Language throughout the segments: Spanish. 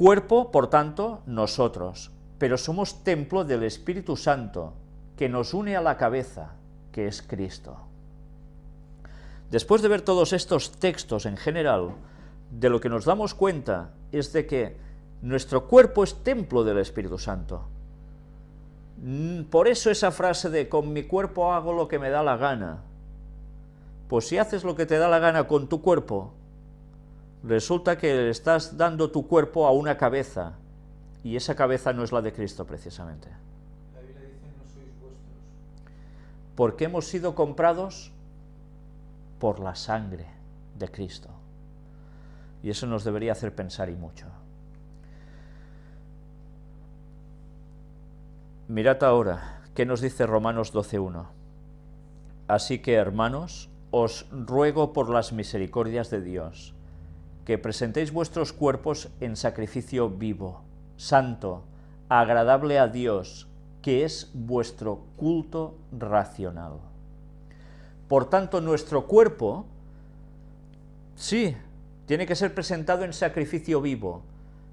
Cuerpo, por tanto, nosotros, pero somos templo del Espíritu Santo, que nos une a la cabeza, que es Cristo. Después de ver todos estos textos en general, de lo que nos damos cuenta es de que nuestro cuerpo es templo del Espíritu Santo. Mm, por eso esa frase de con mi cuerpo hago lo que me da la gana. Pues si haces lo que te da la gana con tu cuerpo, resulta que le estás dando tu cuerpo a una cabeza, y esa cabeza no es la de Cristo precisamente. La Biblia dice, no sois vuestros. Porque hemos sido comprados por la sangre de Cristo. Y eso nos debería hacer pensar y mucho. Mirad ahora, ¿qué nos dice Romanos 12.1? Así que, hermanos, os ruego por las misericordias de Dios, que presentéis vuestros cuerpos en sacrificio vivo, santo, agradable a Dios, que es vuestro culto racional. Por tanto, nuestro cuerpo, sí, tiene que ser presentado en sacrificio vivo.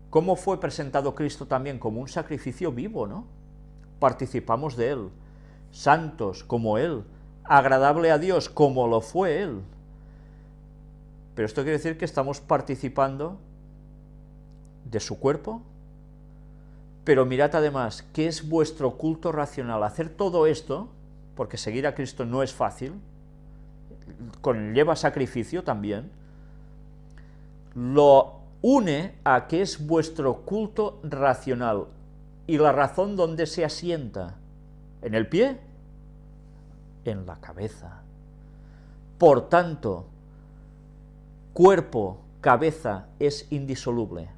¿Cómo fue presentado Cristo también? Como un sacrificio vivo, ¿no? Participamos de Él, santos como Él, agradable a Dios como lo fue Él. Pero esto quiere decir que estamos participando de su cuerpo, pero mirad además, ¿qué es vuestro culto racional? Hacer todo esto, porque seguir a Cristo no es fácil, conlleva sacrificio también, lo une a que es vuestro culto racional. ¿Y la razón dónde se asienta? ¿En el pie? En la cabeza. Por tanto, cuerpo, cabeza es indisoluble,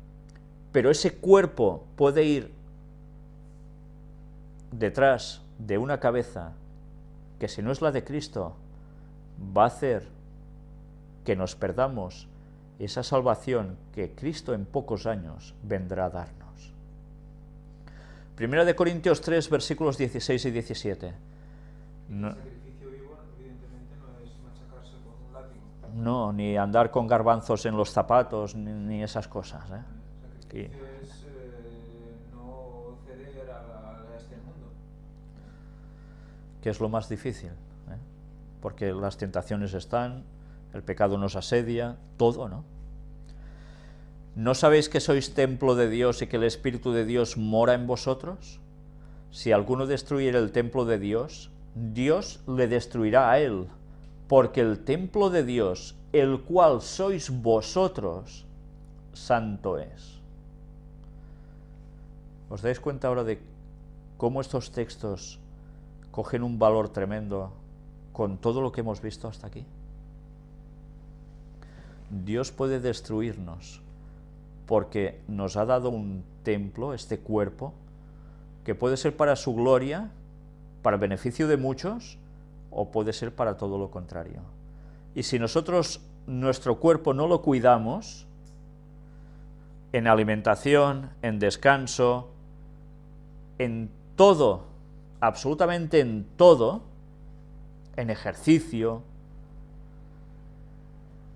pero ese cuerpo puede ir detrás de una cabeza que si no es la de Cristo, va a hacer que nos perdamos esa salvación que Cristo en pocos años vendrá a darnos. Primera de Corintios 3, versículos 16 y 17. No. El sacrificio vivo, evidentemente, no es machacarse con un látigo. No, ni andar con garbanzos en los zapatos, ni, ni esas cosas. ¿eh? Que es lo más difícil, ¿eh? porque las tentaciones están, el pecado nos asedia, todo, ¿no? ¿No sabéis que sois templo de Dios y que el Espíritu de Dios mora en vosotros? Si alguno destruyera el templo de Dios, Dios le destruirá a él, porque el templo de Dios, el cual sois vosotros, santo es. ¿Os dais cuenta ahora de cómo estos textos cogen un valor tremendo con todo lo que hemos visto hasta aquí? Dios puede destruirnos porque nos ha dado un templo, este cuerpo, que puede ser para su gloria, para beneficio de muchos, o puede ser para todo lo contrario. Y si nosotros nuestro cuerpo no lo cuidamos, en alimentación, en descanso, en todo, absolutamente en todo, en ejercicio,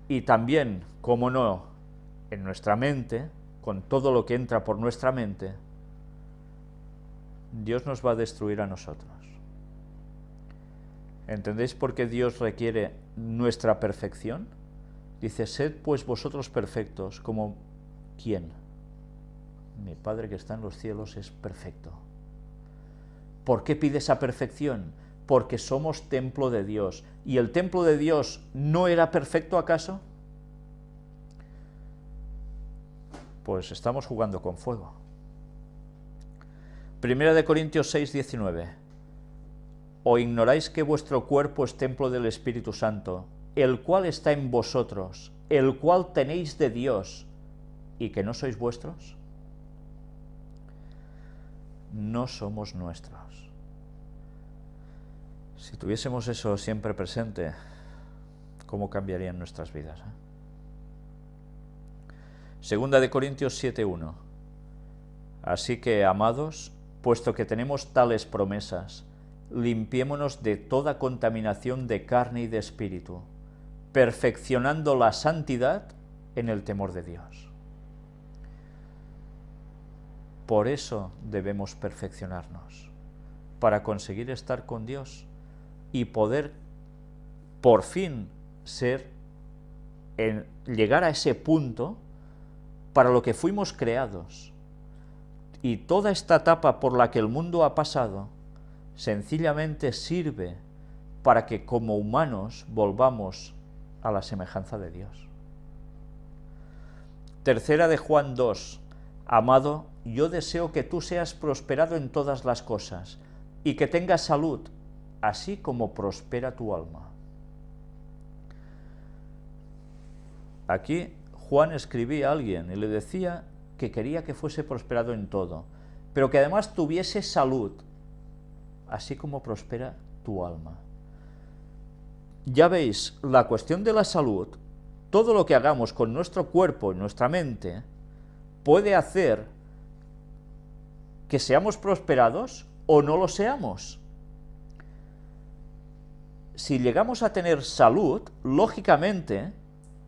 y también, como no, en nuestra mente, con todo lo que entra por nuestra mente, Dios nos va a destruir a nosotros. ¿Entendéis por qué Dios requiere nuestra perfección? Dice, sed pues vosotros perfectos, como ¿quién? Mi Padre que está en los cielos es perfecto. ¿Por qué pide esa perfección? Porque somos templo de Dios. ¿Y el templo de Dios no era perfecto acaso? Pues estamos jugando con fuego. Primera de Corintios 6, 19. ¿O ignoráis que vuestro cuerpo es templo del Espíritu Santo, el cual está en vosotros, el cual tenéis de Dios, y que no sois vuestros? No somos nuestros. Si tuviésemos eso siempre presente, ¿cómo cambiarían nuestras vidas? Eh? Segunda de Corintios 7.1 Así que, amados, puesto que tenemos tales promesas, limpiémonos de toda contaminación de carne y de espíritu, perfeccionando la santidad en el temor de Dios. Por eso debemos perfeccionarnos, para conseguir estar con Dios y poder por fin ser, en, llegar a ese punto para lo que fuimos creados. Y toda esta etapa por la que el mundo ha pasado, sencillamente sirve para que como humanos volvamos a la semejanza de Dios. Tercera de Juan 2. Amado, yo deseo que tú seas prosperado en todas las cosas y que tengas salud, así como prospera tu alma. Aquí Juan escribía a alguien y le decía que quería que fuese prosperado en todo, pero que además tuviese salud, así como prospera tu alma. Ya veis, la cuestión de la salud, todo lo que hagamos con nuestro cuerpo y nuestra mente, puede hacer que seamos prosperados o no lo seamos. Si llegamos a tener salud, lógicamente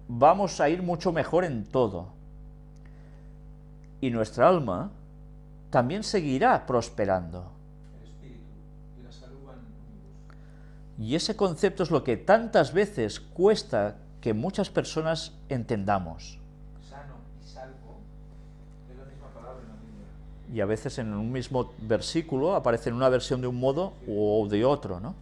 vamos a ir mucho mejor en todo. Y nuestra alma también seguirá prosperando. Y ese concepto es lo que tantas veces cuesta que muchas personas entendamos. Sano y salvo es la misma palabra en la Biblia. Y a veces en un mismo versículo aparece en una versión de un modo o de otro, ¿no?